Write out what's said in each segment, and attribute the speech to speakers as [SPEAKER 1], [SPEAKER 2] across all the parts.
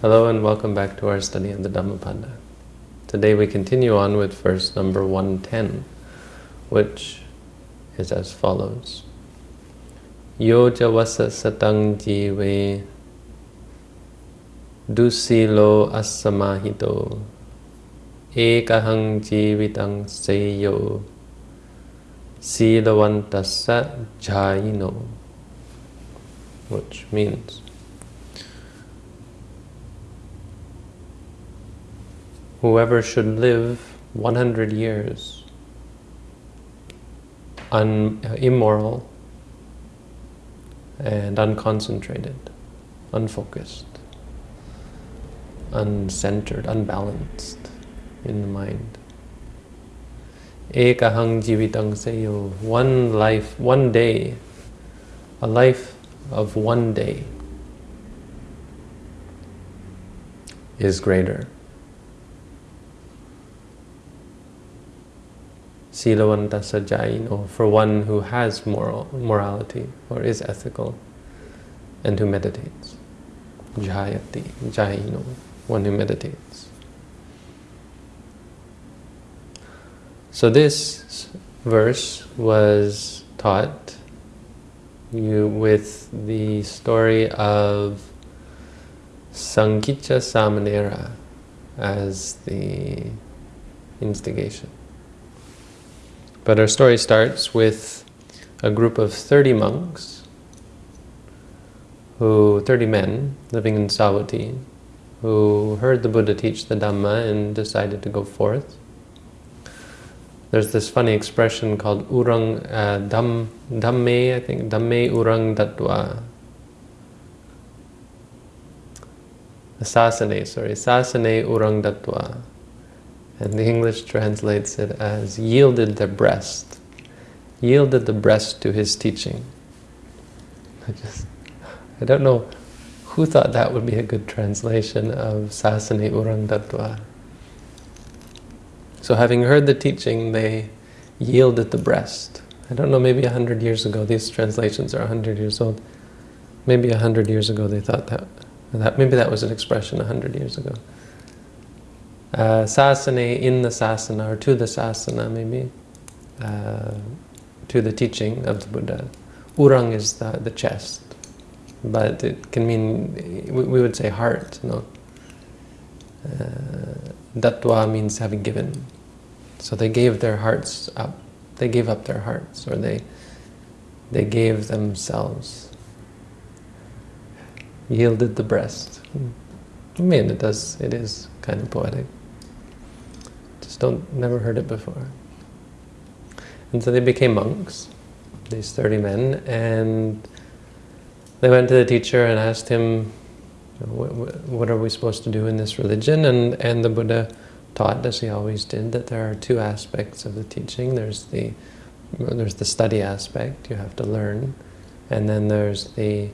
[SPEAKER 1] Hello and welcome back to our study of the Dhammapada. Today we continue on with verse number 110, which is as follows. Yo javasa satang jive dusilo asamahito ekahang jivitang seyo silavantasa jayino which means whoever should live 100 years un, uh, immoral and unconcentrated, unfocused, uncentered, unbalanced in the mind. Ekahang jivitang seyo, one life, one day, a life of one day is greater. For one who has moral morality or is ethical and who meditates. Jayati, jaino, one who meditates. So this verse was taught you with the story of Sankicca Samanera as the instigation. But our story starts with a group of 30 monks, who 30 men living in Savatthi, who heard the Buddha teach the Dhamma and decided to go forth. There's this funny expression called urang uh, dham, dhamme, I think, dhamme urang datwa. Sasane, sorry, sasane urang datwa. And the English translates it as yielded their breast. Yielded the breast to his teaching. I just, I don't know who thought that would be a good translation of Sasane Urandatva. So having heard the teaching, they yielded the breast. I don't know, maybe a hundred years ago, these translations are a hundred years old. Maybe a hundred years ago they thought that, that, maybe that was an expression a hundred years ago uh, sasana in the sasana or to the sasana maybe, uh, to the teaching of the Buddha. Urang is the, the chest, but it can mean, we would say heart, no? Uh, Datwa means having given. So they gave their hearts up. They gave up their hearts, or they they gave themselves. Yielded the breast. I mean, it does. It is kind of poetic don't never heard it before. And so they became monks, these 30 men, and they went to the teacher and asked him, what, are we supposed to do in this religion? And, and the Buddha taught, as he always did, that there are two aspects of the teaching. There's the, there's the study aspect, you have to learn, and then there's the,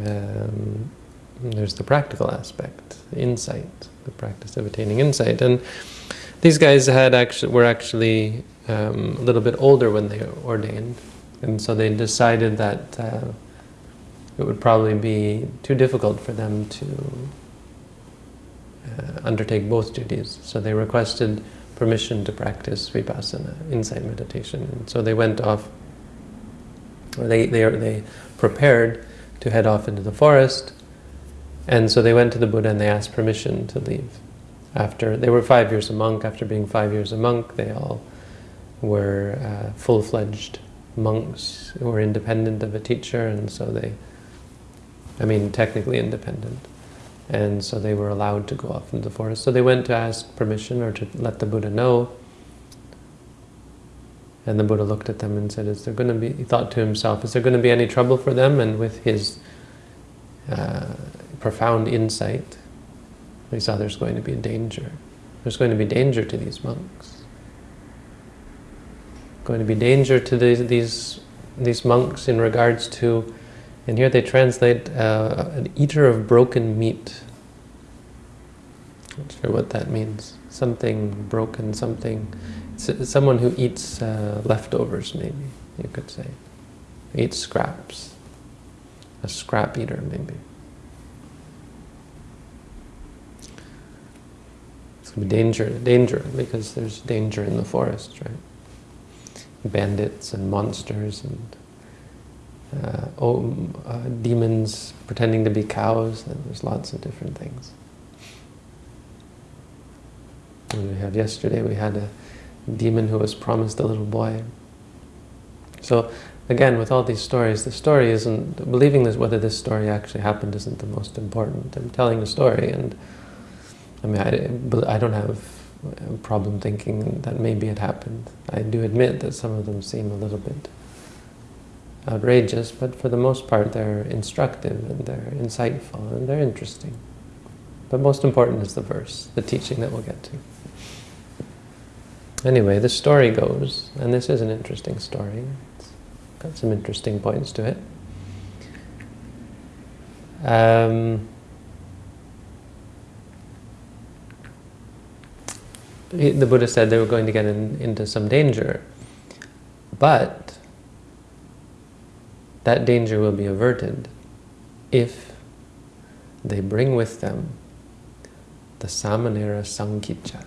[SPEAKER 1] um, there's the practical aspect, insight, the practice of attaining insight. And these guys had actually were actually um, a little bit older when they ordained, and so they decided that uh, it would probably be too difficult for them to uh, undertake both duties. So they requested permission to practice vipassana, insight meditation. And so they went off, or they, they, they prepared to head off into the forest, and so they went to the Buddha and they asked permission to leave after they were five years a monk. After being five years a monk, they all were uh, full-fledged monks who were independent of a teacher, and so they, I mean, technically independent. And so they were allowed to go off into the forest. So they went to ask permission or to let the Buddha know. And the Buddha looked at them and said, is there going to be, he thought to himself, is there going to be any trouble for them? And with his uh, profound insight, we saw there's going to be a danger. There's going to be danger to these monks. Going to be danger to these these these monks in regards to, and here they translate uh, an eater of broken meat. Not sure what that means. Something broken, something, someone who eats uh, leftovers, maybe you could say, eats scraps. A scrap eater, maybe. It's going to be danger, danger, because there's danger in the forest, right? Bandits and monsters and uh, oh, uh, demons pretending to be cows. And There's lots of different things. And we had yesterday, we had a demon who was promised a little boy. So again, with all these stories, the story isn't, believing this, whether this story actually happened isn't the most important. I'm telling a story and I mean, I, I don't have a problem thinking that maybe it happened. I do admit that some of them seem a little bit outrageous, but for the most part they're instructive and they're insightful and they're interesting. But most important is the verse, the teaching that we'll get to. Anyway, the story goes, and this is an interesting story. It's got some interesting points to it. Um, the Buddha said they were going to get in, into some danger, but that danger will be averted if they bring with them the Samanera Sankicca.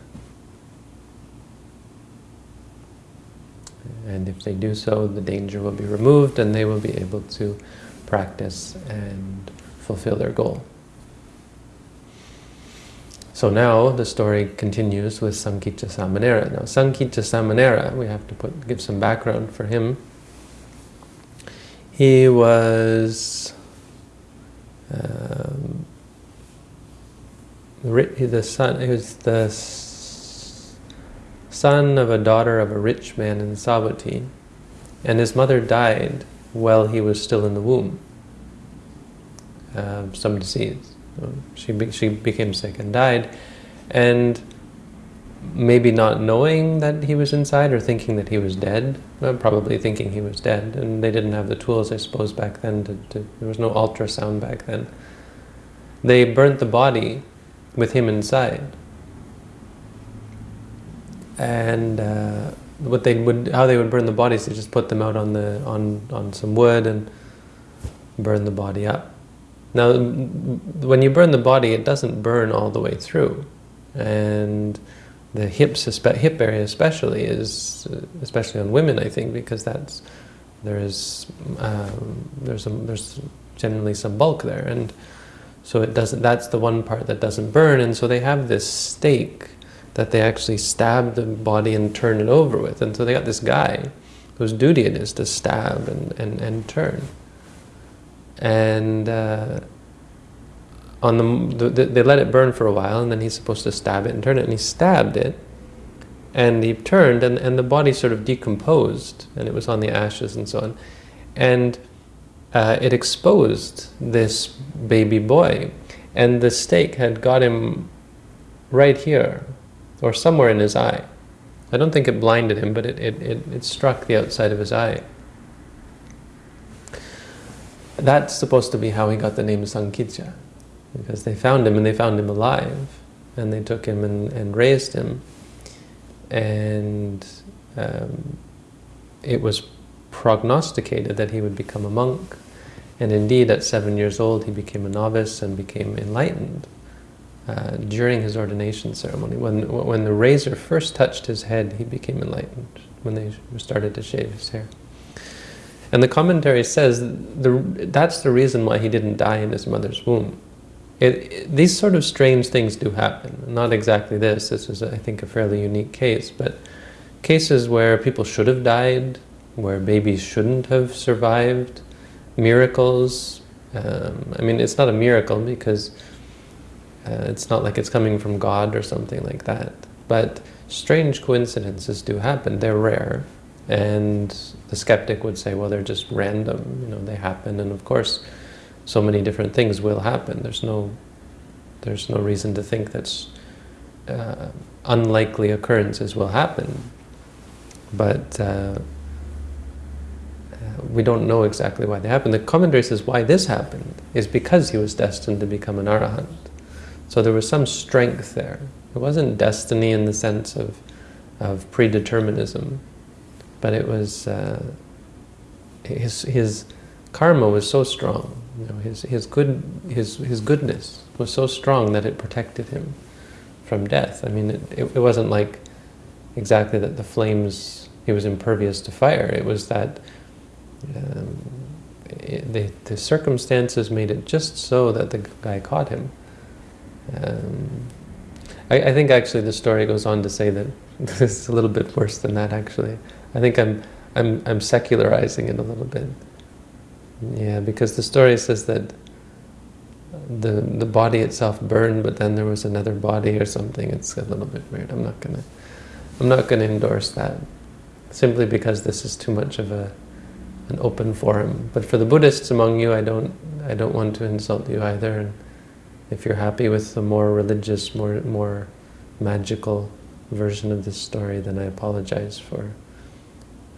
[SPEAKER 1] And if they do so, the danger will be removed and they will be able to practice and fulfill their goal. So now the story continues with Sankicca Samanera. Now Sankicca Samanera, we have to put give some background for him. He was um, the son. He was the son of a daughter of a rich man in Savatthi, and his mother died while he was still in the womb. Uh, some disease. She be she became sick and died, and maybe not knowing that he was inside or thinking that he was dead, well, probably thinking he was dead, and they didn't have the tools, I suppose, back then. To, to, there was no ultrasound back then. They burnt the body with him inside and uh, what they would, how they would burn the bodies, they just put them out on the on on some wood and burn the body up. Now, when you burn the body, it doesn't burn all the way through, and the hips, hip area especially, is especially on women, I think, because that's there is um, there's some there's generally some bulk there, and so it doesn't. That's the one part that doesn't burn, and so they have this stake that they actually stab the body and turn it over with. And so they got this guy whose duty it is to stab and, and, and turn. And uh, on the, the, they let it burn for a while, and then he's supposed to stab it and turn it, and he stabbed it, and he turned, and, and the body sort of decomposed, and it was on the ashes and so on. And uh, it exposed this baby boy, and the stake had got him right here, or somewhere in his eye. I don't think it blinded him, but it, it, it, it struck the outside of his eye. That's supposed to be how he got the name Sankicca, because they found him and they found him alive, and they took him and, and raised him, and um, it was prognosticated that he would become a monk, and indeed at seven years old he became a novice and became enlightened. Uh, during his ordination ceremony. When, when the razor first touched his head, he became enlightened, when they started to shave his hair. And the commentary says the, that's the reason why he didn't die in his mother's womb. It, it, these sort of strange things do happen. Not exactly this. This is, I think, a fairly unique case. But cases where people should have died, where babies shouldn't have survived, miracles. Um, I mean, it's not a miracle because uh, it's not like it's coming from God or something like that. But strange coincidences do happen. They're rare. And the skeptic would say, well, they're just random. You know, they happen. And of course, so many different things will happen. There's no, there's no reason to think that uh, unlikely occurrences will happen. But uh, we don't know exactly why they happen. The commentary says why this happened is because he was destined to become an arahant. So there was some strength there. It wasn't destiny in the sense of, of predeterminism, but it was, uh, his, his karma was so strong, you know, his, his, good, his, his goodness was so strong that it protected him from death. I mean, it, it, it wasn't like exactly that the flames, he was impervious to fire. It was that um, the, the circumstances made it just so that the guy caught him. Um, I, I, think actually the story goes on to say that this is a little bit worse than that actually. I think I'm, I'm, I'm secularizing it a little bit. Yeah, because the story says that the the body itself burned, but then there was another body or something. It's a little bit weird. I'm not gonna I'm not gonna endorse that simply because this is too much of a an open forum. But for the Buddhists among you, I don't I don't want to insult you either. And if you're happy with the more religious, more more magical version of this story, then I apologize for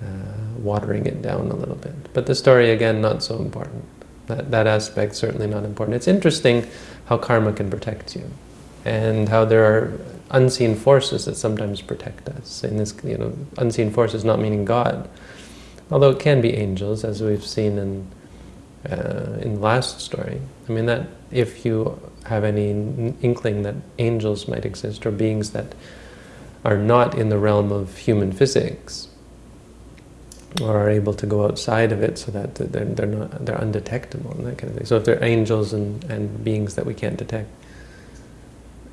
[SPEAKER 1] uh, watering it down a little bit. But the story, again, not so important. That, that aspect certainly not important. It's interesting how karma can protect you and how there are unseen forces that sometimes protect us. In this, you know, unseen forces not meaning God, although it can be angels, as we've seen in uh, in the last story. I mean that if you have any inkling that angels might exist or beings that are not in the realm of human physics, or are able to go outside of it so that they're, they're not they're undetectable and that kind of thing. So if they're angels and, and beings that we can't detect,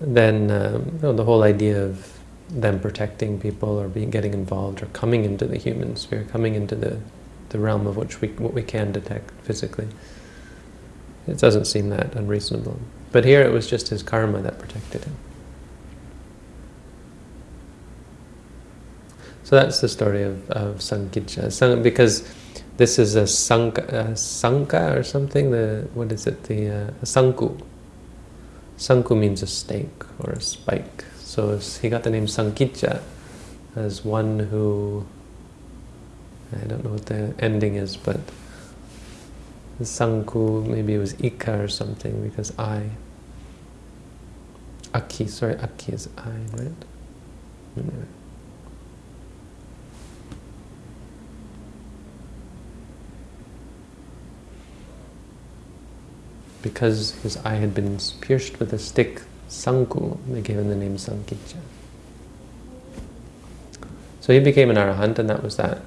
[SPEAKER 1] then um, you know, the whole idea of them protecting people or being getting involved or coming into the human sphere, coming into the, the realm of which we what we can detect physically, it doesn't seem that unreasonable. But here it was just his karma that protected him. So that's the story of, of Sankicca. Sang, because this is a sanka, a sanka or something, the, what is it, the uh, sanku. Sanku means a stake or a spike. So he got the name Sankicca as one who, I don't know what the ending is, but Sanku, maybe it was Ika or something, because I. Aki, sorry, Aki is I, right? Anyway. Because his eye had been pierced with a stick, Sanku, they gave him the name Sankicca. So he became an arahant, and that was that.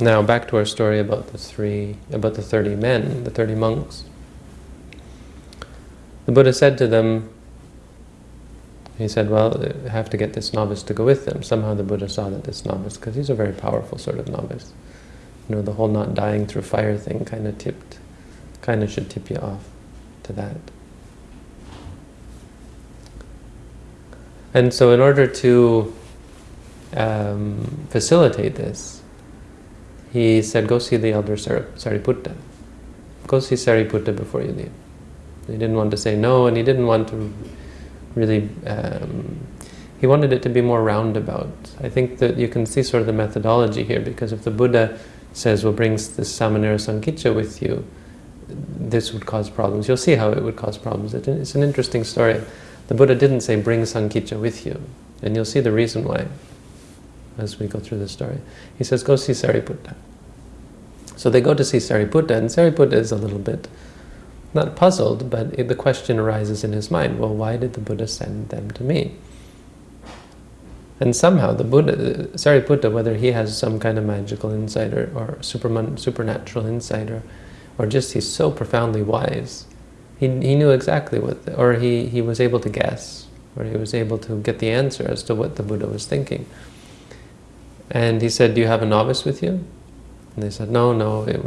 [SPEAKER 1] Now back to our story about the three, about the 30 men, the 30 monks. The Buddha said to them, he said, well, I have to get this novice to go with them. Somehow the Buddha saw that this novice, because he's a very powerful sort of novice. You know, the whole not dying through fire thing kind of tipped, kind of should tip you off to that. And so in order to um, facilitate this, he said, go see the elder Sariputta. Go see Sariputta before you leave. He didn't want to say no, and he didn't want to really... Um, he wanted it to be more roundabout. I think that you can see sort of the methodology here, because if the Buddha says, well, brings this Samanera Sankicca with you, this would cause problems. You'll see how it would cause problems. It's an interesting story. The Buddha didn't say, bring Sankicca with you. And you'll see the reason why as we go through the story. He says, go see Sariputta. So they go to see Sariputta, and Sariputta is a little bit, not puzzled, but it, the question arises in his mind, well, why did the Buddha send them to me? And somehow the Buddha, Sariputta, whether he has some kind of magical insight or, or super, supernatural insight or or just he's so profoundly wise. He, he knew exactly what, the, or he, he was able to guess, or he was able to get the answer as to what the Buddha was thinking. And he said, do you have a novice with you? And they said, no, no, it,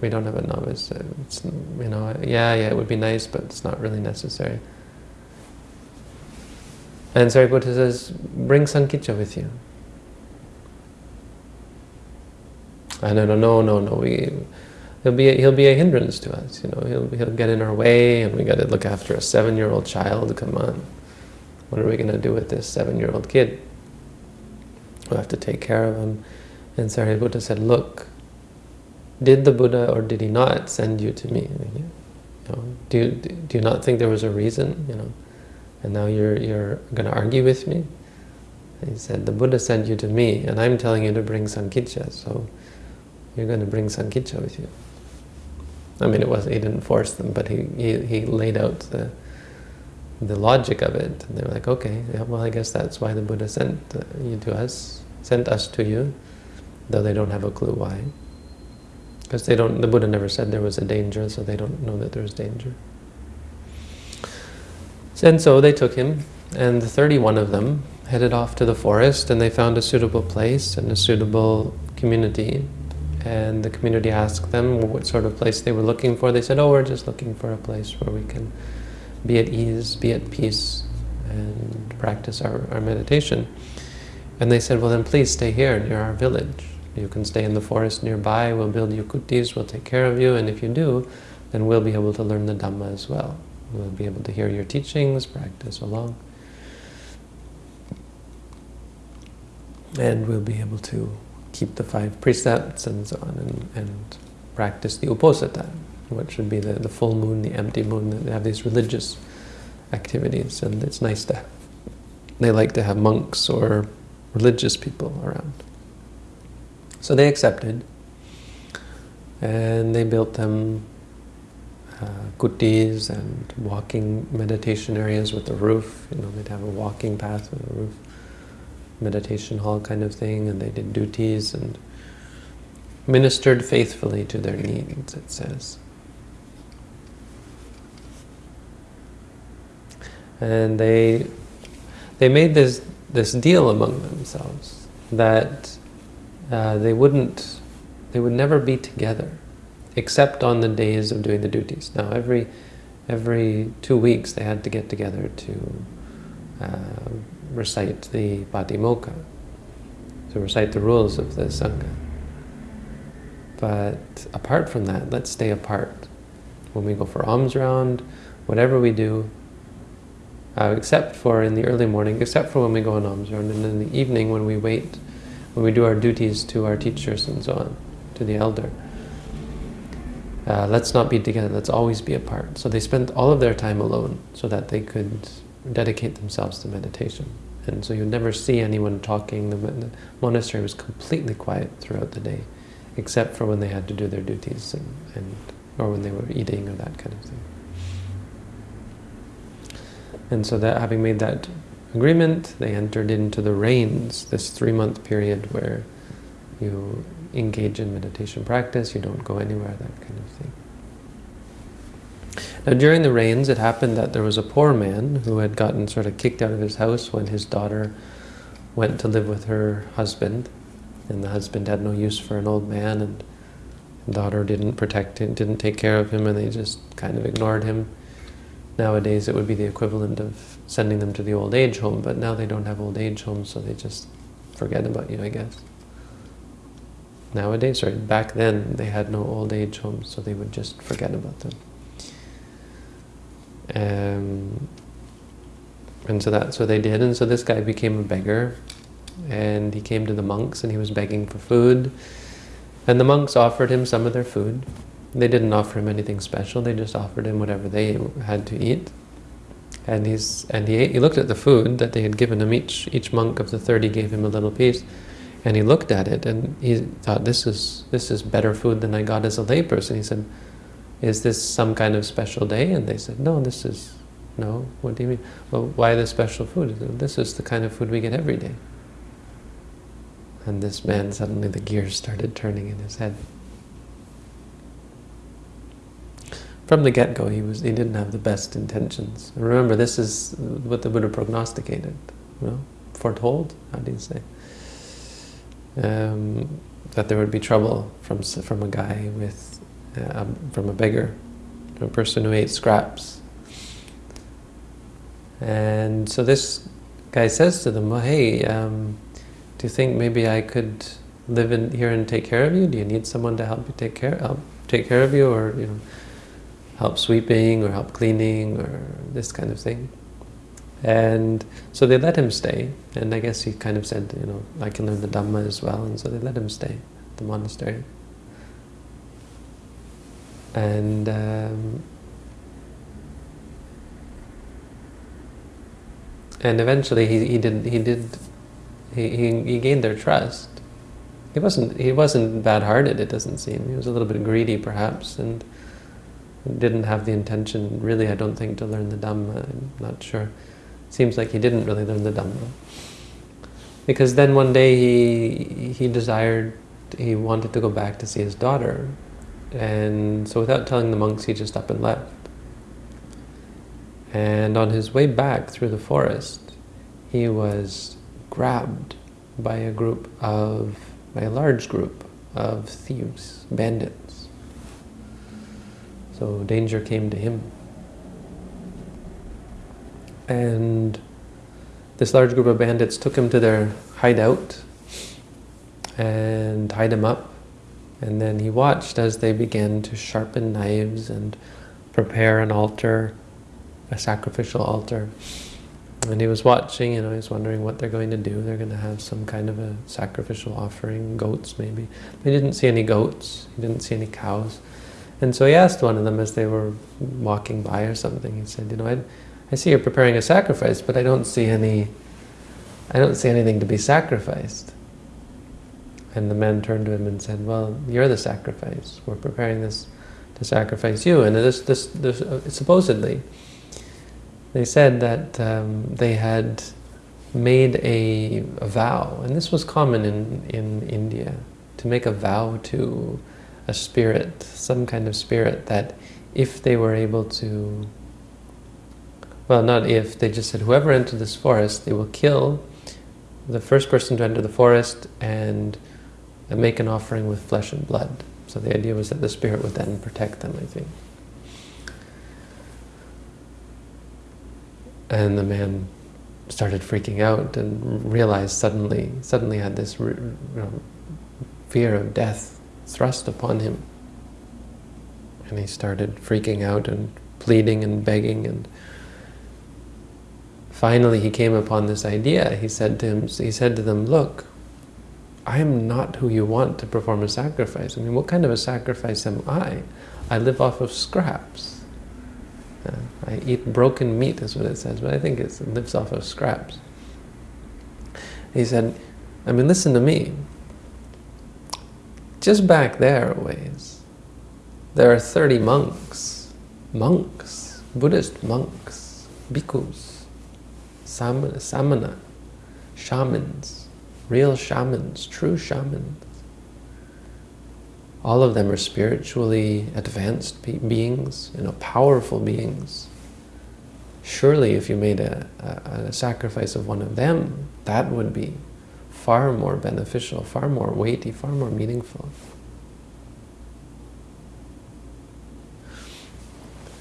[SPEAKER 1] we don't have a novice. It's, you know, yeah, yeah, it would be nice, but it's not really necessary. And Sariputta says, bring Sankicca with you. And I don't know, no, no, we, he'll be a, he'll be a hindrance to us. You know, he'll he'll get in our way, and we got to look after a seven-year-old child. Come on, what are we going to do with this seven-year-old kid? We'll have to take care of him. And Sariputta said, "Look, did the Buddha or did he not send you to me? You know, do you, do you not think there was a reason? You know, and now you're you're going to argue with me?" He said, "The Buddha sent you to me, and I'm telling you to bring Sankicca, so." You're going to bring Sankicca with you. I mean, it was he didn't force them, but he, he, he laid out the, the logic of it. And they were like, okay, yeah, well, I guess that's why the Buddha sent uh, you to us, sent us to you, though they don't have a clue why. Because they don't, the Buddha never said there was a danger, so they don't know that there's danger. And so they took him, and the 31 of them headed off to the forest, and they found a suitable place and a suitable community. And the community asked them what sort of place they were looking for. They said, oh, we're just looking for a place where we can be at ease, be at peace, and practice our, our meditation. And they said, well then please stay here near our village. You can stay in the forest nearby, we'll build you kutis, we'll take care of you, and if you do, then we'll be able to learn the Dhamma as well. We'll be able to hear your teachings, practice along. And we'll be able to keep the five precepts and so on, and, and practice the uposatha, what should be the, the full moon, the empty moon, they have these religious activities, and it's nice to have. They like to have monks or religious people around. So they accepted, and they built them uh, kutis and walking meditation areas with a roof. You know, they'd have a walking path with a roof, meditation hall kind of thing, and they did duties and ministered faithfully to their needs, it says. and they they made this this deal among themselves that uh, they wouldn't they would never be together except on the days of doing the duties. Now every every two weeks they had to get together to uh, recite the Patimokkha, to recite the rules of the Sangha. But apart from that, let's stay apart. When we go for alms round, whatever we do, uh, except for in the early morning, except for when we go on alms round, and in the evening when we wait, when we do our duties to our teachers and so on, to the elder. Uh, let's not be together, let's always be apart. So they spent all of their time alone so that they could dedicate themselves to meditation. And so you'd never see anyone talking. The, the monastery was completely quiet throughout the day, except for when they had to do their duties and, and or when they were eating or that kind of thing. And so that having made that agreement, they entered into the rains, this three-month period where you engage in meditation practice, you don't go anywhere, that kind of thing. Now during the rains, it happened that there was a poor man who had gotten sort of kicked out of his house when his daughter went to live with her husband, and the husband had no use for an old man, and the daughter didn't protect him, didn't take care of him, and they just kind of ignored him. Nowadays it would be the equivalent of sending them to the old age home, but now they don't have old age homes, so they just forget about you, I guess. Nowadays, or back then, they had no old age homes, so they would just forget about them. Um, and so that's what they did, and so this guy became a beggar, and he came to the monks, and he was begging for food, and the monks offered him some of their food, they didn't offer him anything special. They just offered him whatever they had to eat. And he's and he ate, he looked at the food that they had given him. Each each monk of the thirty gave him a little piece, and he looked at it and he thought, "This is this is better food than I got as a layperson." He said, "Is this some kind of special day?" And they said, "No, this is no. What do you mean? Well, why the special food? This is the kind of food we get every day." And this man suddenly the gears started turning in his head. from the get-go, he was he didn't have the best intentions. Remember, this is what the Buddha prognosticated, you know, foretold. How do you say? Um, that there would be trouble from from a guy with uh, from a beggar, a person who ate scraps. And so this guy says to them, well, hey, um, do you think maybe I could live in here and take care of you? Do you need someone to help you take care help take care of you, or you know? help sweeping or help cleaning or this kind of thing. And so they let him stay, and I guess he kind of said, you know, I can learn the Dhamma as well, and so they let him stay at the monastery. And um, and eventually he, he did he did he, he, he gained their trust. He wasn't he wasn't bad-hearted. It doesn't seem. He was a little bit greedy, perhaps, and didn't have the intention, really, I don't think, to learn the Dhamma. I'm not sure. Seems like he didn't really learn the Dhamma. Because then one day he, he desired, he wanted to go back to see his daughter. And so without telling the monks, he just up and left. And on his way back through the forest, he was grabbed by a group of, by a large group of thieves, bandits. So danger came to him. And this large group of bandits took him to their hideout and tied him up. And then he watched as they began to sharpen knives and prepare an altar, a sacrificial altar. And he was watching, you know, he was wondering what they're going to do. They're going to have some kind of a sacrificial offering, goats maybe. But he didn't see any goats. He didn't see any cows. And so he asked one of them as they were walking by or something, he said, you know, I, I see you're preparing a sacrifice, but I don't see any, I don't see anything to be sacrificed. And the men turned to him and said, well, you're the sacrifice. We're preparing this to sacrifice you. And this, this, this uh, supposedly, they said that um, they had made a, a, vow, and this was common in, in India, to make a vow to a spirit, some kind of spirit, that if they were able to, well, not if, they just said, whoever entered this forest, they will kill the first person to enter the forest and make an offering with flesh and blood. So the idea was that the spirit would then protect them, I think. And the man started freaking out and realized suddenly, suddenly had this you know, fear of death thrust upon him. And he started freaking out and pleading and begging and finally he came upon this idea. He said to him, he said to them, look, I am not who you want to perform a sacrifice. I mean, what kind of a sacrifice am I? I live off of scraps. Uh, I eat broken meat is what it says, but I think it lives off of scraps. He said, I mean, listen to me. Just back there a ways, there are 30 monks, monks, Buddhist monks, bhikkhus, samana, samana, shamans, real shamans, true shamans. All of them are spiritually advanced beings, you know, powerful beings. Surely if you made a, a, a sacrifice of one of them, that would be far more beneficial, far more weighty, far more meaningful.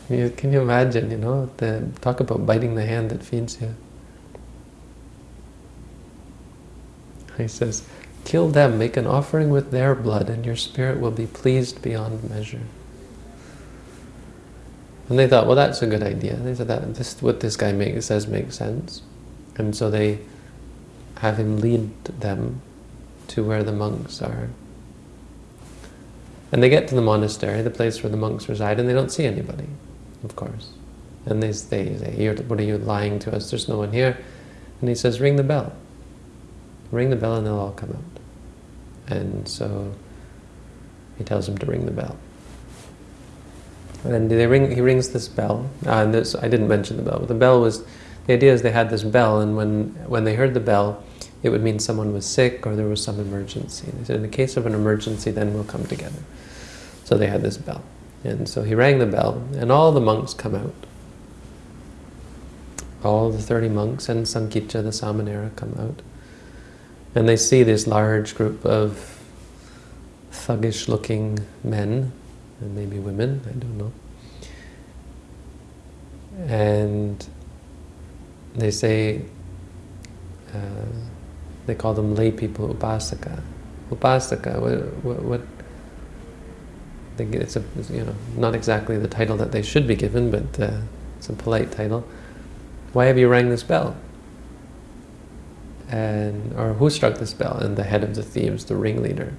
[SPEAKER 1] Can you imagine, you know, the, talk about biting the hand that feeds you. He says, Kill them, make an offering with their blood, and your spirit will be pleased beyond measure. And they thought, well, that's a good idea. They said that this what this guy make, says makes sense. And so they have him lead them to where the monks are. And they get to the monastery, the place where the monks reside, and they don't see anybody, of course. And they, they say, what are you lying to us? There's no one here. And he says, ring the bell. Ring the bell and they'll all come out. And so he tells him to ring the bell. And they ring, he rings this bell. Uh, and this, I didn't mention the bell, but the bell was, the idea is they had this bell, and when, when they heard the bell, it would mean someone was sick or there was some emergency. They said, in the case of an emergency, then we'll come together. So they had this bell. And so he rang the bell, and all the monks come out. All the 30 monks and Sankicca, the Samanera, come out. And they see this large group of thuggish-looking men, and maybe women, I don't know. And they say, uh, they call them lay people, upasaka. Upasaka, what, what, what it's a, you know, not exactly the title that they should be given, but uh, it's a polite title. Why have you rang this bell? And or who struck this bell? And the head of the thieves, the ringleader,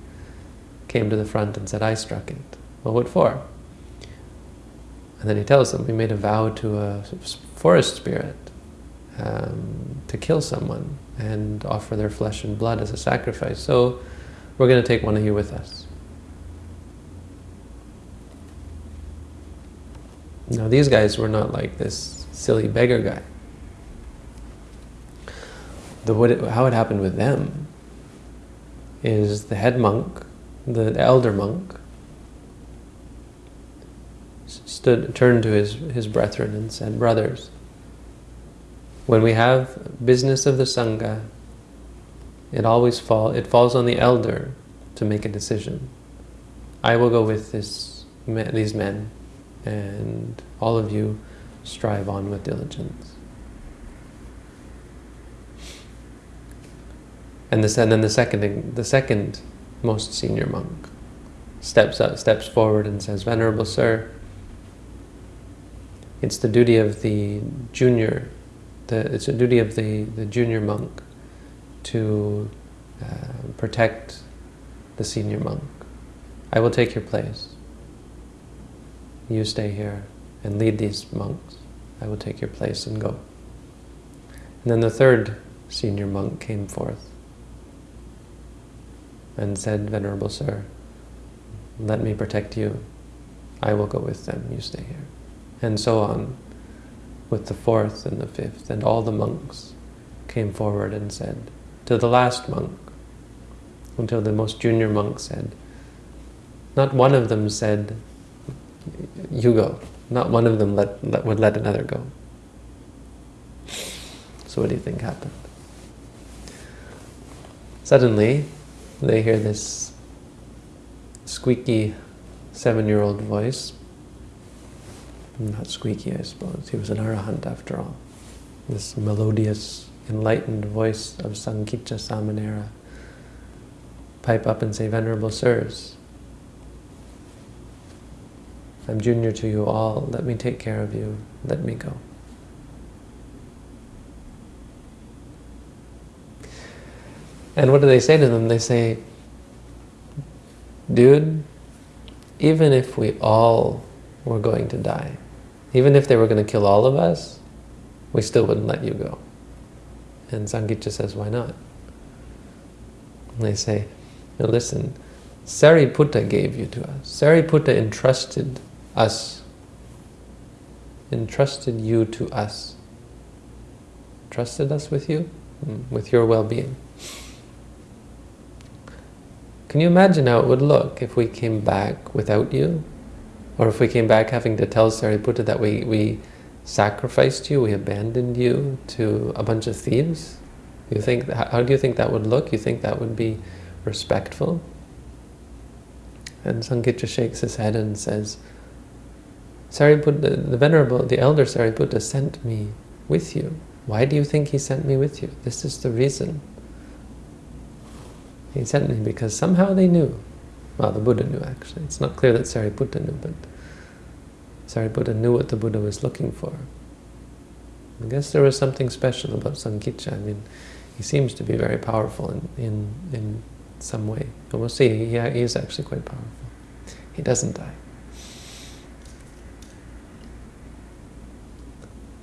[SPEAKER 1] came to the front and said, I struck it. Well, what for? And then he tells them, we made a vow to a forest spirit um, to kill someone and offer their flesh and blood as a sacrifice. So we're going to take one of you with us. Now these guys were not like this silly beggar guy. The, what it, how it happened with them is the head monk, the elder monk, stood, turned to his, his brethren and said, Brothers, when we have business of the Sangha, it always fall, it falls on the elder to make a decision. I will go with this, these men, and all of you strive on with diligence. And, and then the second, the second most senior monk steps up, steps forward and says, Venerable Sir, it's the duty of the junior, the, it's the duty of the, the junior monk to uh, protect the senior monk. I will take your place. You stay here and lead these monks. I will take your place and go. And then the third senior monk came forth and said, Venerable Sir, let me protect you. I will go with them, you stay here and so on with the fourth and the fifth. And all the monks came forward and said, to the last monk, until the most junior monk said, not one of them said, you go. Not one of them let, let, would let another go. So what do you think happened? Suddenly, they hear this squeaky seven-year-old voice not squeaky, I suppose. He was an arahant after all. This melodious, enlightened voice of Sankicca Samanera pipe up and say, Venerable Sirs, I'm junior to you all. Let me take care of you. Let me go. And what do they say to them? They say, dude, even if we all were going to die, even if they were going to kill all of us, we still wouldn't let you go. And Sankicca says, why not? And they say, listen, Sariputta gave you to us. Sariputta entrusted us, entrusted you to us. Trusted us with you? Mm, with your well-being. Can you imagine how it would look if we came back without you? Or if we came back having to tell Sariputta that we, we sacrificed you, we abandoned you to a bunch of thieves, you think how do you think that would look? You think that would be respectful? And Sankicca shakes his head and says, Sariputta, the Venerable, the Elder Sariputta sent me with you. Why do you think he sent me with you? This is the reason. He sent me because somehow they knew well, the Buddha knew actually. It's not clear that Sariputta knew, but Sariputta knew what the Buddha was looking for. I guess there was something special about Sankicca. I mean, he seems to be very powerful in, in, in some way. And we'll see, he, he is actually quite powerful. He doesn't die.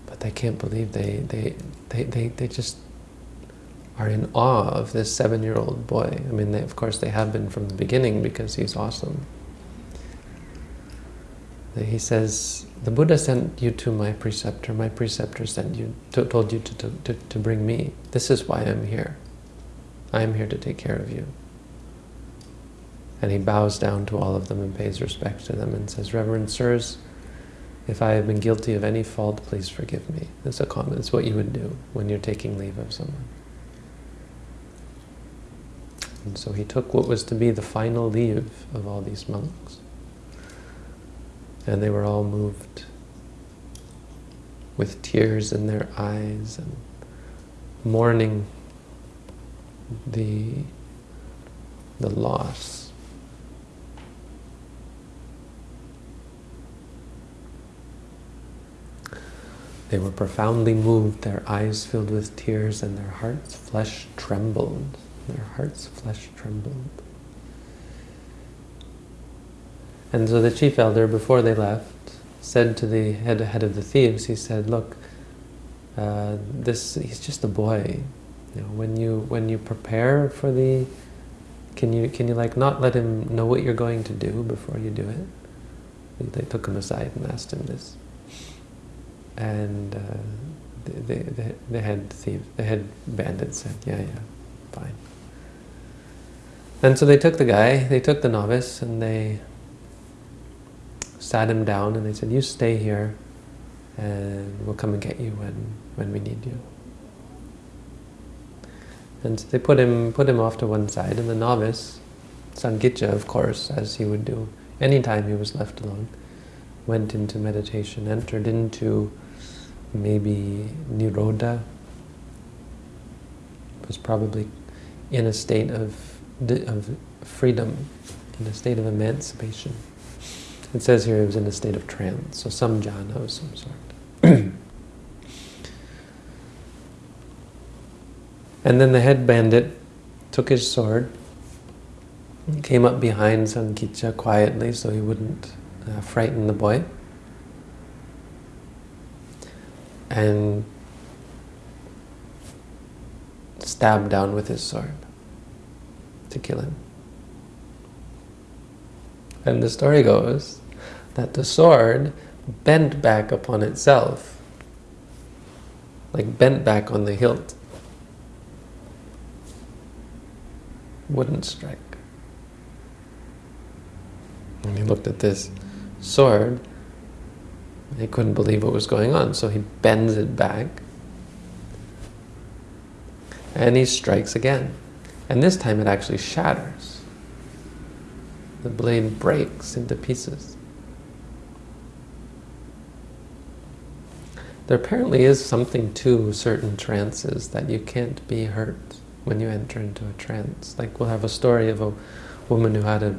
[SPEAKER 1] But they can't believe they, they, they, they, they just are in awe of this seven-year-old boy. I mean, they, of course, they have been from the beginning because he's awesome. He says, the Buddha sent you to my preceptor, my preceptor sent you, to, told you to, to, to bring me. This is why I'm here. I'm here to take care of you. And he bows down to all of them and pays respect to them and says, Reverend Sirs, if I have been guilty of any fault, please forgive me. It's a comment. It's what you would do when you're taking leave of someone. And so he took what was to be the final leave of all these monks. And they were all moved with tears in their eyes and mourning the, the loss. They were profoundly moved, their eyes filled with tears and their hearts' flesh trembled. Their heart's flesh trembled. And so the chief elder, before they left, said to the head, head of the thieves, he said, look, uh, this he's just a boy. You know, when you when you prepare for the, can you can you like not let him know what you're going to do before you do it? They took him aside and asked him this. And uh, the, the, the head thief, the head bandit said, yeah, yeah, fine. And so they took the guy, they took the novice, and they sat him down, and they said, you stay here, and we'll come and get you when, when we need you. And so they put him, put him off to one side, and the novice, Sankicca, of course, as he would do anytime he was left alone, went into meditation, entered into maybe Nirodha, was probably in a state of, of freedom, in a state of emancipation. It says here he was in a state of trance, so some jhana of some sort. and then the head bandit took his sword, came up behind Sankicca quietly so he wouldn't uh, frighten the boy. and stabbed down with his sword to kill him. And the story goes that the sword bent back upon itself, like bent back on the hilt, wouldn't strike. And he looked at this sword he couldn't believe what was going on, so he bends it back and he strikes again. And this time it actually shatters. The blade breaks into pieces. There apparently is something to certain trances that you can't be hurt when you enter into a trance. Like we'll have a story of a woman who had a,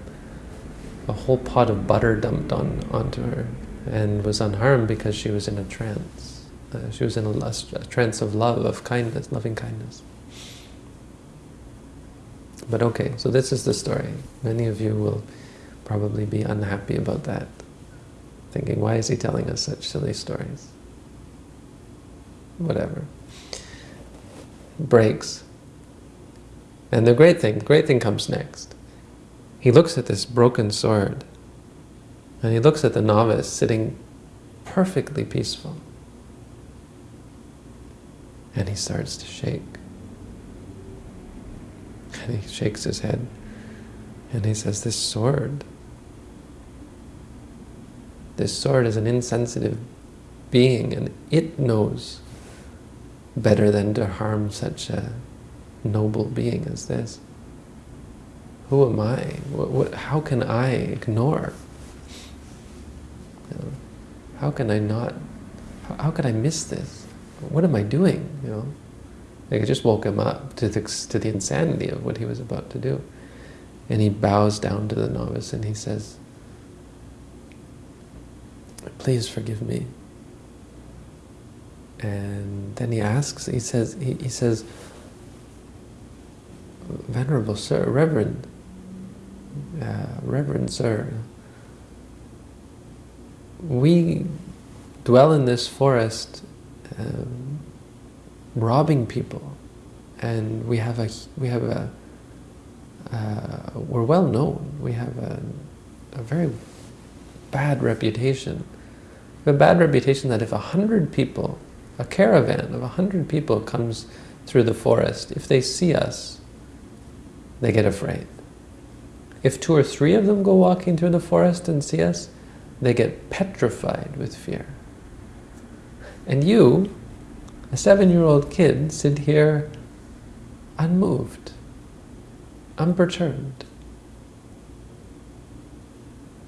[SPEAKER 1] a whole pot of butter dumped on onto her and was unharmed because she was in a trance. Uh, she was in a, a, a, trance of love, of kindness, loving kindness. But okay, so this is the story. Many of you will probably be unhappy about that, thinking, why is he telling us such silly stories? Whatever. Breaks. And the great thing, the great thing comes next. He looks at this broken sword and he looks at the novice sitting perfectly peaceful. And he starts to shake. And he shakes his head. And he says, this sword, this sword is an insensitive being and it knows better than to harm such a noble being as this. Who am I? What, what, how can I ignore you know, how can I not, how, how could I miss this? What am I doing? You know, like it just woke him up to the, to the insanity of what he was about to do. And he bows down to the novice and he says, please forgive me. And then he asks, he says, he, he says, Venerable Sir, Reverend, uh, Reverend Sir, we dwell in this forest um, robbing people. And we have a we have a uh, we're well known. We have a, a very bad reputation. We have a bad reputation that if a hundred people a caravan of a hundred people comes through the forest if they see us they get afraid. If two or three of them go walking through the forest and see us they get petrified with fear. And you, a seven-year-old kid, sit here unmoved, unperturbed.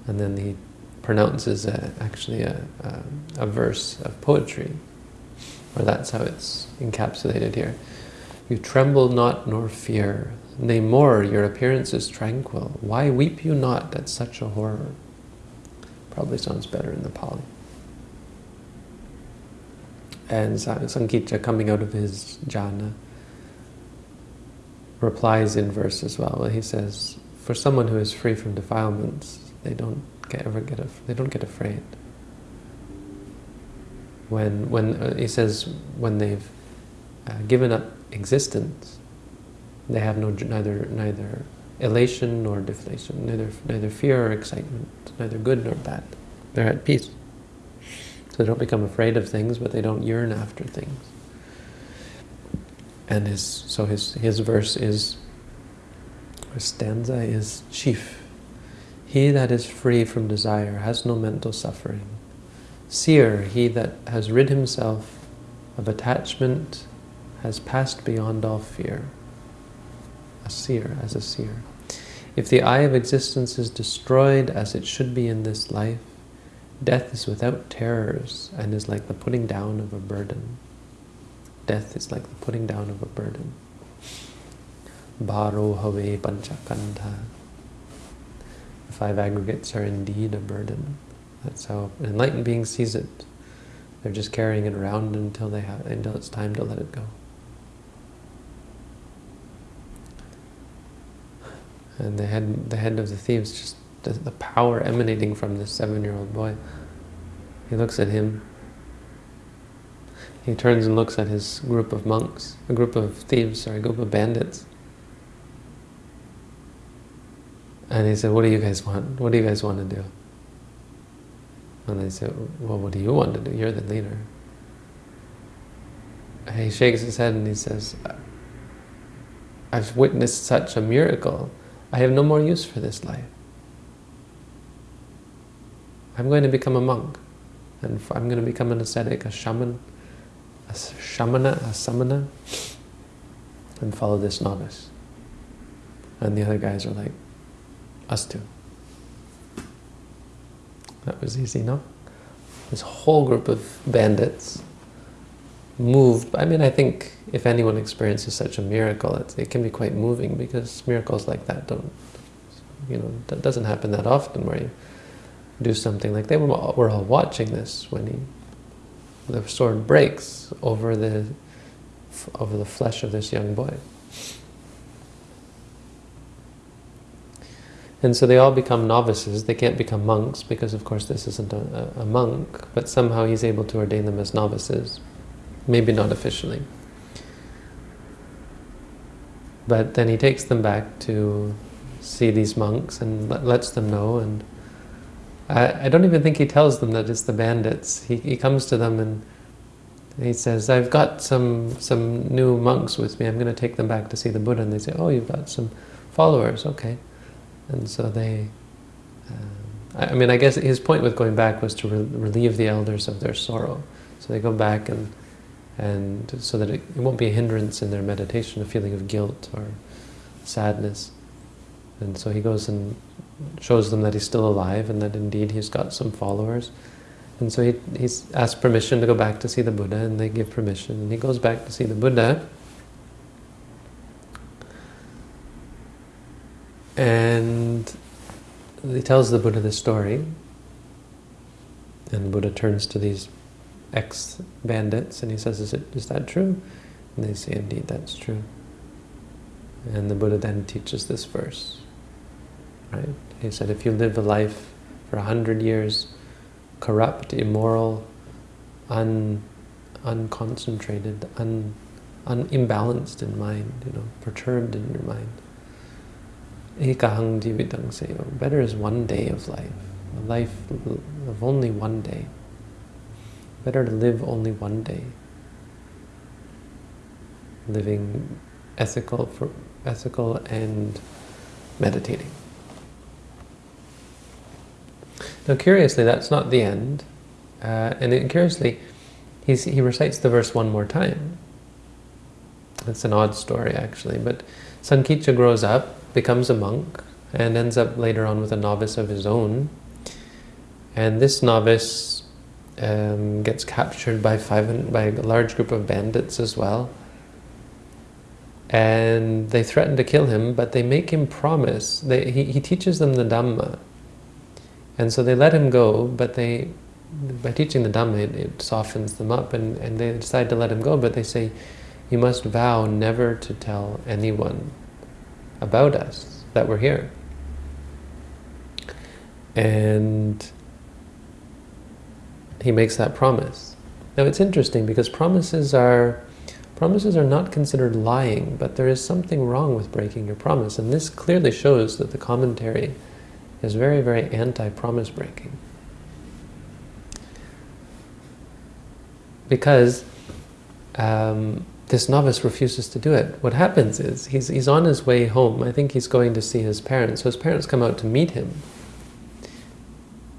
[SPEAKER 1] And then he pronounces a, actually a, a, a verse of poetry, or that's how it's encapsulated here. You tremble not nor fear, nay more, your appearance is tranquil. Why weep you not at such a horror? Probably sounds better in the Pali. And Sankicca, coming out of his jhana, replies in verse as well. He says, "For someone who is free from defilements, they don't get, ever get they don't get afraid. When when uh, he says when they've uh, given up existence, they have no neither neither elation nor deflation, neither, neither fear or excitement, neither good nor bad. They're at peace. So they don't become afraid of things, but they don't yearn after things. And his so his his verse is or stanza is chief. He that is free from desire has no mental suffering. Seer, he that has rid himself of attachment has passed beyond all fear. A seer, as a seer. If the eye of existence is destroyed as it should be in this life, death is without terrors and is like the putting down of a burden. Death is like the putting down of a burden. Baro have panchakandha. The five aggregates are indeed a burden. That's how an enlightened being sees it. They're just carrying it around until they have until it's time to let it go. And the head, the head of the thieves, just the, the power emanating from this seven-year-old boy. He looks at him. He turns and looks at his group of monks, a group of thieves, sorry, a group of bandits. And he said, what do you guys want? What do you guys want to do? And they said, well, what do you want to do? You're the leader. And he shakes his head and he says, I've witnessed such a miracle I have no more use for this life. I'm going to become a monk. And I'm going to become an ascetic, a shaman, a shamana, a samana, and follow this novice. And the other guys are like, us too. That was easy, no? This whole group of bandits moved. I mean, I think if anyone experiences such a miracle, it, it can be quite moving because miracles like that don't, you know, that doesn't happen that often where you do something like they were, were all watching this when he, the sword breaks over the, over the flesh of this young boy. And so they all become novices. They can't become monks because, of course, this isn't a, a monk, but somehow he's able to ordain them as novices. Maybe not officially. But then he takes them back to see these monks and lets them know. And I, I don't even think he tells them that it's the bandits. He, he comes to them and he says, I've got some some new monks with me. I'm going to take them back to see the Buddha. And they say, oh, you've got some followers. Okay. And so they... Um, I, I mean, I guess his point with going back was to re relieve the elders of their sorrow. So they go back and and so that it, it, won't be a hindrance in their meditation, a feeling of guilt or sadness. And so he goes and shows them that he's still alive and that indeed he's got some followers. And so he he's asked permission to go back to see the Buddha, and they give permission. And he goes back to see the Buddha. And he tells the Buddha this story. And the Buddha turns to these ex-bandits, and he says, is, it, is that true? And they say, indeed, that's true. And the Buddha then teaches this verse. Right? He said, if you live a life for a hundred years, corrupt, immoral, un, unconcentrated, un, un, imbalanced in mind, you know, perturbed in your mind. Better is one day of life, a life of only one day. Better to live only one day. Living ethical for ethical and meditating. Now, curiously, that's not the end. Uh, and it, curiously, he recites the verse one more time. It's an odd story, actually. But Sankicca grows up, becomes a monk, and ends up later on with a novice of his own. And this novice um, gets captured by five by a large group of bandits as well. And they threaten to kill him, but they make him promise. They, he, he teaches them the Dhamma. And so they let him go, but they, by teaching the Dhamma, it, it softens them up, and, and they decide to let him go, but they say, you must vow never to tell anyone about us, that we're here. And he makes that promise. Now it's interesting because promises are promises are not considered lying, but there is something wrong with breaking your promise. And this clearly shows that the commentary is very, very anti-promise breaking. because um, this novice refuses to do it. What happens is he's, he's on his way home. I think he's going to see his parents. So his parents come out to meet him.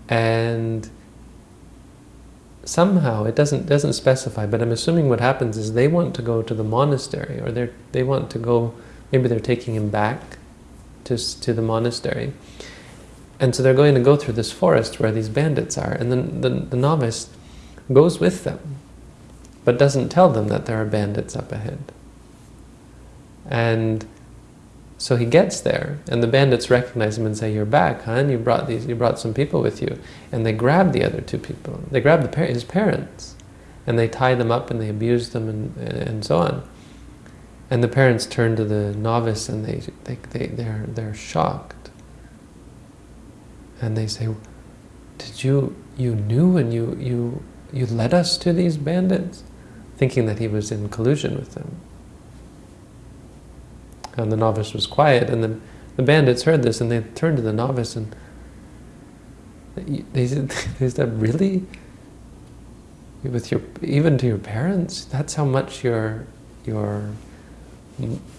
[SPEAKER 1] And somehow, it doesn't, doesn't specify, but I'm assuming what happens is they want to go to the monastery or they they want to go, maybe they're taking him back to, to the monastery. And so they're going to go through this forest where these bandits are. And then the, the novice goes with them but doesn't tell them that there are bandits up ahead. And so he gets there, and the bandits recognize him and say, "You're back, huh? And you brought these. You brought some people with you." And they grab the other two people. They grab the par his parents, and they tie them up and they abuse them and and so on. And the parents turn to the novice and they they they they're they're shocked. And they say, "Did you you knew and you you you led us to these bandits?" thinking that he was in collusion with them. And the novice was quiet, and then the bandits heard this, and they turned to the novice, and they they said really? With your, even to your parents? That's how much your, your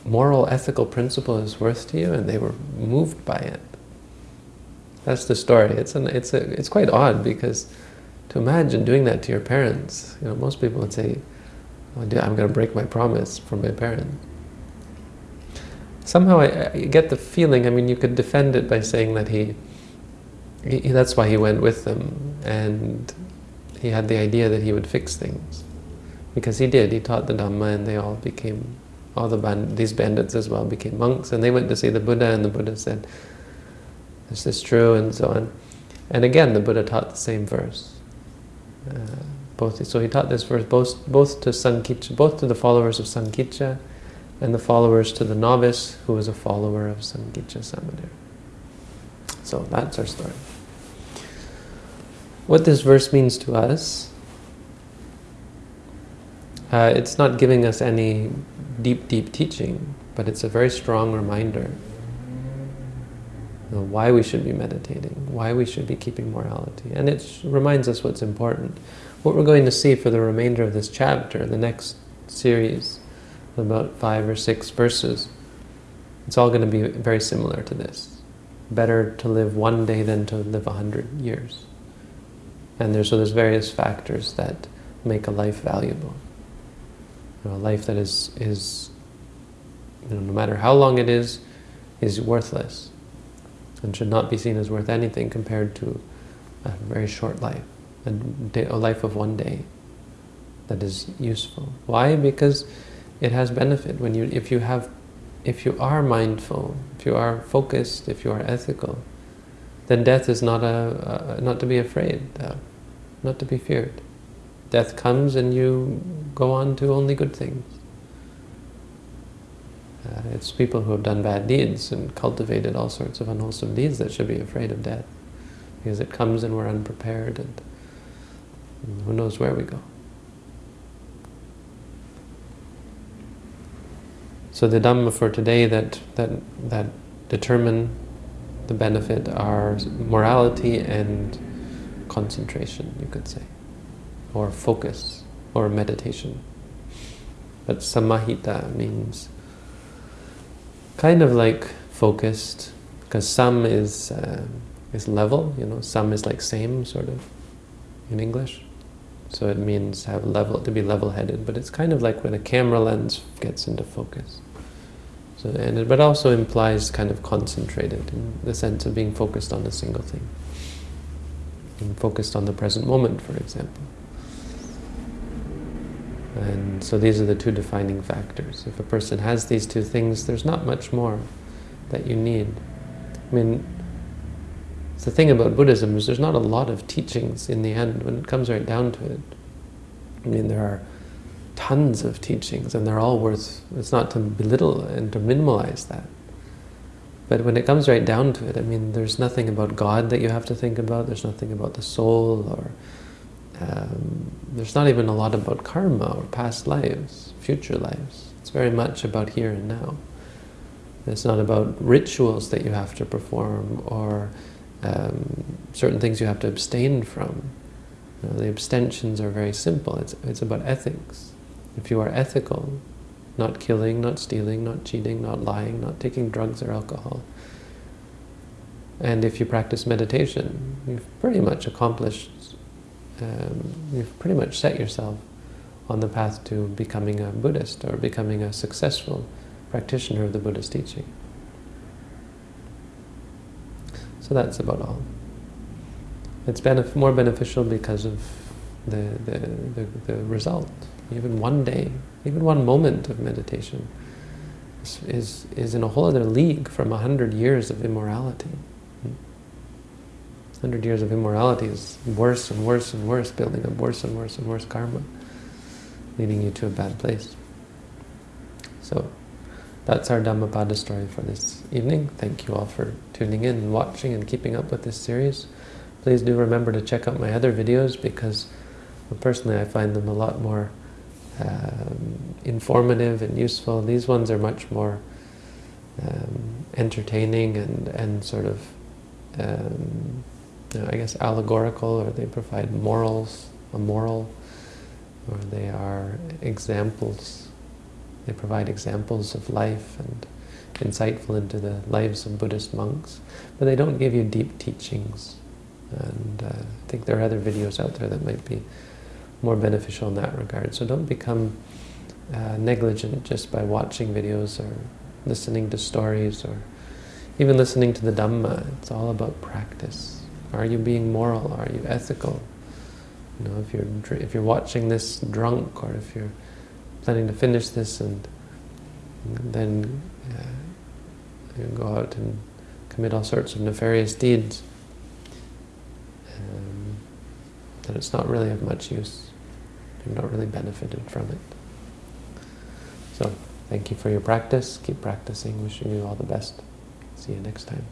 [SPEAKER 1] moral, ethical principle is worth to you? And they were moved by it. That's the story. It's, an, it's, a, it's quite odd, because to imagine doing that to your parents, you know, most people would say, oh, I'm going to break my promise for my parents. Somehow I, I, get the feeling, I mean, you could defend it by saying that he, he, that's why he went with them, and he had the idea that he would fix things. Because he did, he taught the Dhamma and they all became, all the band, these bandits as well became monks, and they went to see the Buddha, and the Buddha said, is this true, and so on. And again, the Buddha taught the same verse. Uh, both, so he taught this verse both, both to Sankicca, both to the followers of Sankicca and the followers to the novice who was a follower of Sankicca Samanera. So that's our story. What this verse means to us, uh, it's not giving us any deep, deep teaching, but it's a very strong reminder you know, why we should be meditating, why we should be keeping morality. And it reminds us what's important what we're going to see for the remainder of this chapter, the next series, about five or six verses, it's all going to be very similar to this. Better to live one day than to live a hundred years. And there's, so there's various factors that make a life valuable. You know, a life that is, is you know, no matter how long it is, is worthless and should not be seen as worth anything compared to a very short life a, day, a life of one day that is useful. Why? Because it has benefit when you if you have if you are mindful, if you are focused, if you are ethical, then death is not a, a not to be afraid of, not to be feared. Death comes and you go on to only good things. Uh, it's people who have done bad deeds and cultivated all sorts of unwholesome deeds that should be afraid of death. Because it comes and we're unprepared and who knows where we go. So the Dhamma for today that, that, that determine the benefit are morality and concentration, you could say, or focus, or meditation. But samahita means kind of like focused, because sam is, uh, is level, you know, sam is like same, sort of, in English. So it means have level to be level-headed, but it's kind of like when a camera lens gets into focus. So and it, but also implies kind of concentrated in the sense of being focused on a single thing, and focused on the present moment, for example. And so these are the two defining factors. If a person has these two things, there's not much more that you need. I mean, the thing about Buddhism is there's not a lot of teachings in the end when it comes right down to it. I mean, there are tons of teachings and they're all worth, it's not to belittle and to minimalize that. But when it comes right down to it, I mean, there's nothing about God that you have to think about, there's nothing about the soul, or um, there's not even a lot about karma or past lives, future lives. It's very much about here and now. It's not about rituals that you have to perform or um, certain things you have to abstain from. You know, the abstentions are very simple. It's, it's about ethics. If you are ethical, not killing, not stealing, not cheating, not lying, not taking drugs or alcohol, and if you practice meditation, you've pretty much accomplished, um, you've pretty much set yourself on the path to becoming a Buddhist or becoming a successful practitioner of the Buddhist teaching. So that's about all. It's benef more beneficial because of the, the, the, the, result. Even one day, even one moment of meditation is, is, is in a whole other league from a hundred years of immorality. Hundred years of immorality is worse and worse and worse, building up worse and worse and worse karma, leading you to a bad place. So, that's our Dhammapada story for this evening. Thank you all for tuning in and watching and keeping up with this series. Please do remember to check out my other videos because personally I find them a lot more um, informative and useful. These ones are much more um, entertaining and, and sort of um, you know, I guess, allegorical, or they provide morals, a moral, or they are examples. They provide examples of life and insightful into the lives of Buddhist monks, but they don't give you deep teachings. And uh, I think there are other videos out there that might be more beneficial in that regard. So don't become uh, negligent just by watching videos or listening to stories or even listening to the Dhamma. It's all about practice. Are you being moral? Are you ethical? You know, if you're if you're watching this drunk, or if you're planning to finish this and then uh, you go out and commit all sorts of nefarious deeds, um, then it's not really of much use. You've not really benefited from it. So, thank you for your practice. Keep practicing. Wishing you all the best. See you next time.